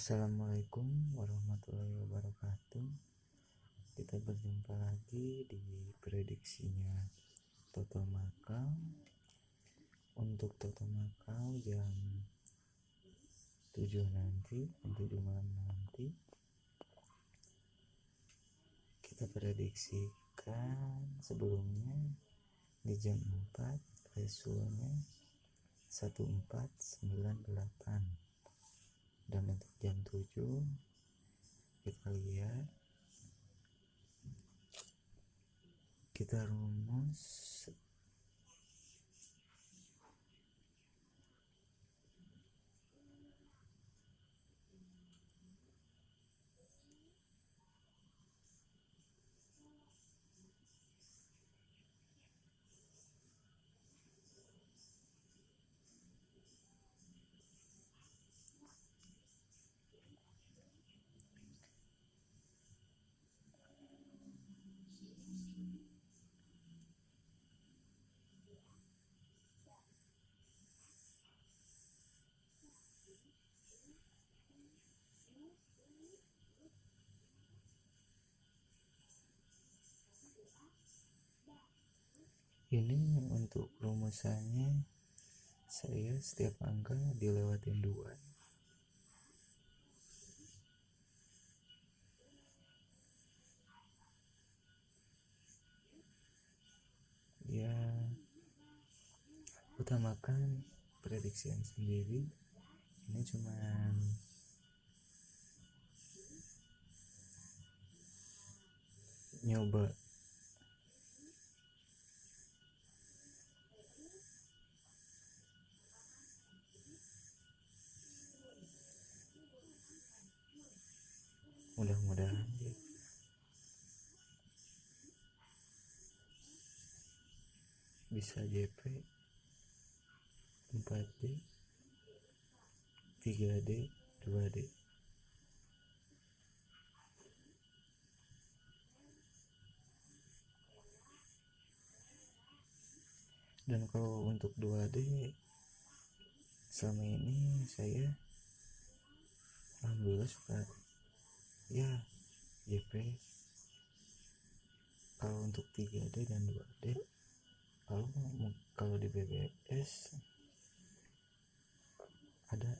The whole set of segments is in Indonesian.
Assalamualaikum warahmatullahi wabarakatuh. Kita berjumpa lagi di prediksinya Toto Makau Untuk Toto Makau jam 7 nanti jam 7 malam nanti Kita prediksikan sebelumnya di jam 4 resulnya 1498 dan untuk jam 7 kita lihat kita rumus ini untuk rumusannya saya setiap angka dilewatin dua. Ya utamakan prediksian sendiri. Ini cuman nyoba mudah-mudahan bisa JP 4D 3D 2D dan kalau untuk 2D selama ini saya alhamdulillah suka ya JP kalau untuk 3D dan 2D kalau kalau di BBS ada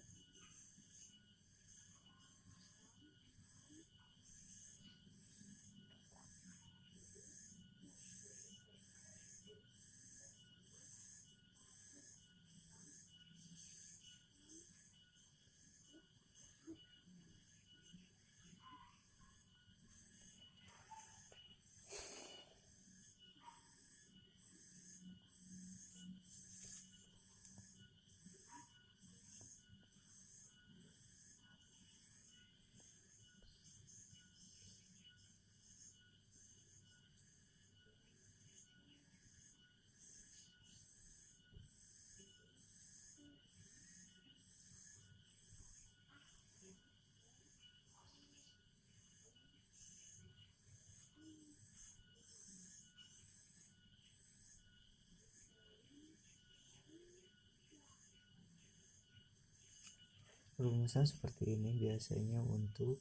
rumusan seperti ini biasanya untuk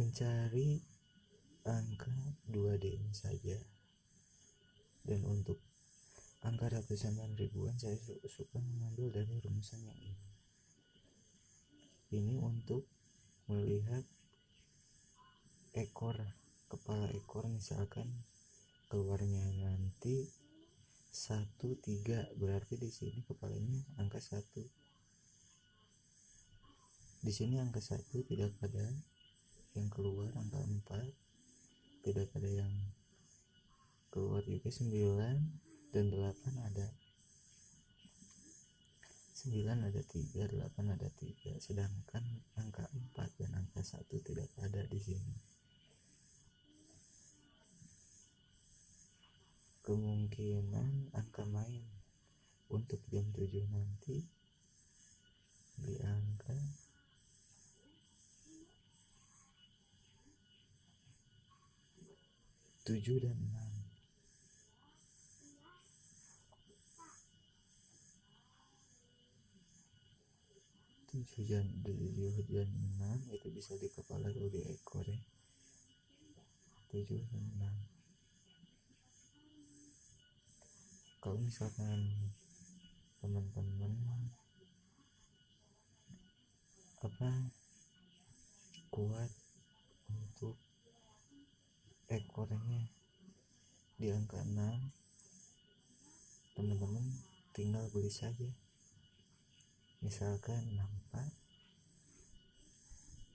mencari angka 2D saja. Dan untuk angka ratusan dan ribuan saya suka mengambil dari rumusan yang ini. Ini untuk melihat ekor kepala ekor misalkan keluarnya nanti satu tiga berarti di sini kepalanya angka satu. Di sini angka satu tidak ada yang keluar angka empat. Tidak ada yang keluar juga sembilan dan delapan ada. Sembilan ada tiga delapan ada tiga. Sedangkan angka empat dan angka satu tidak ada di sini kemungkinan angka main untuk jam 7 nanti di angka tujuh dan enam. Tujuh dan tujuh dan enam itu bisa di kepala atau di ekor ya. Tujuh dan enam kalau misalkan teman-teman apa kuat untuk ekornya di angka 6 teman-teman tinggal beli saja. Misalkan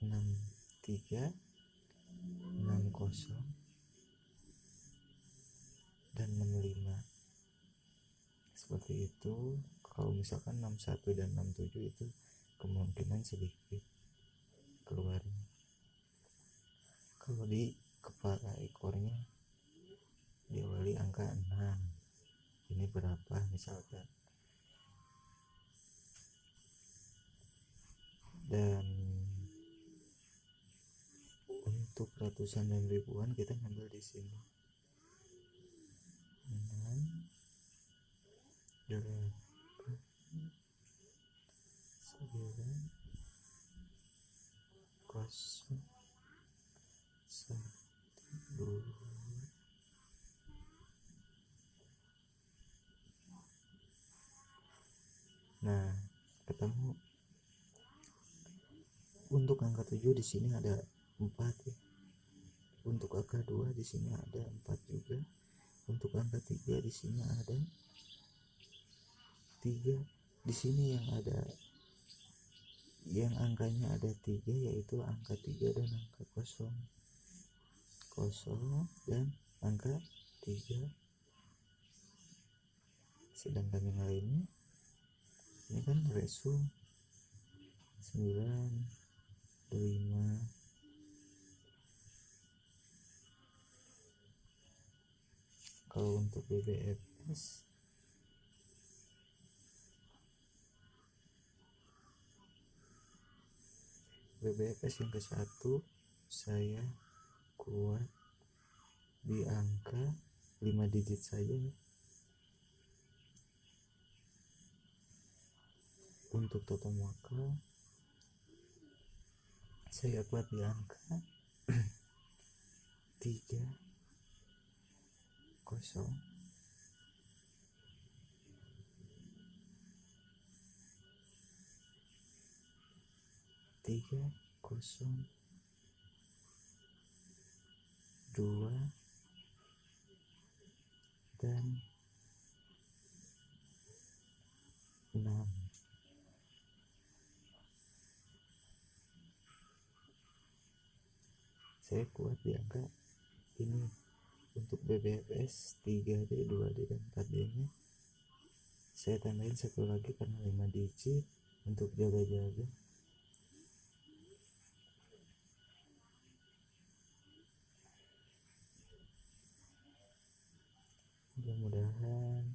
64 63 60 dan 65 seperti itu. Kalau misalkan 61 dan 67 itu kemungkinan sedikit keluarnya kalau di kepala ekornya diawali angka 6 ini berapa? Misalkan. Dan untuk ratusan dan ribuan kita ngambil di sini 6 8 9 kosong satu dua nah ketemu. Untuk angka 7 di sini ada 4 ya. Untuk angka 2 di sini ada 4 juga. Untuk angka 3 di sini ada 3 di sini yang ada yang angkanya ada tiga yaitu angka 3 dan angka kosong. Kosong dan angka 3 sedangkan yang lainnya ini kan resu 9 5 kalau untuk BBFS BBFS yang ke satu saya kuat di angka 5 digit saja untuk total maka saya kuat di angka 3 kosong tiga kosong dua dan enam. Saya kuat di angka ini untuk BBFS 3D 2D dan 4D nya. Saya tambahin satu lagi karena 5 digit untuk jaga-jaga mudah-mudahan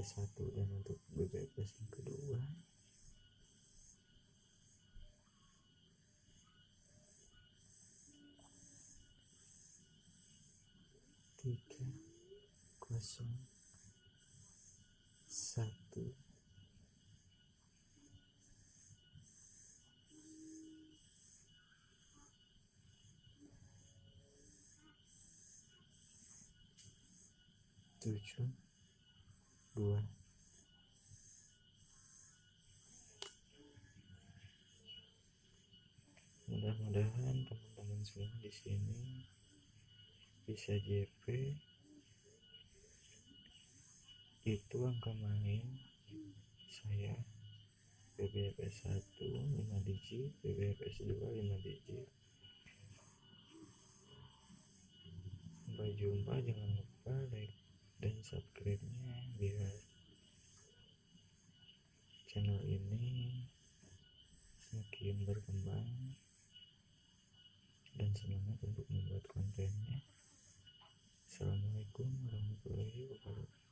ke satu dan untuk BBPS yang kedua. tiga kosong satu. Tujuh dua. Mudah-mudahan teman-teman semua di sini bisa JP itu angka main saya. BBFS 1 5 digit. BBFS 2 5 digit. Sampai jumpa jangan lupa like dan subscribe-nya biar channel ini semakin berkembang dan semangat untuk membuat kontennya. Assalamualaikum warahmatullahi wabarakatuh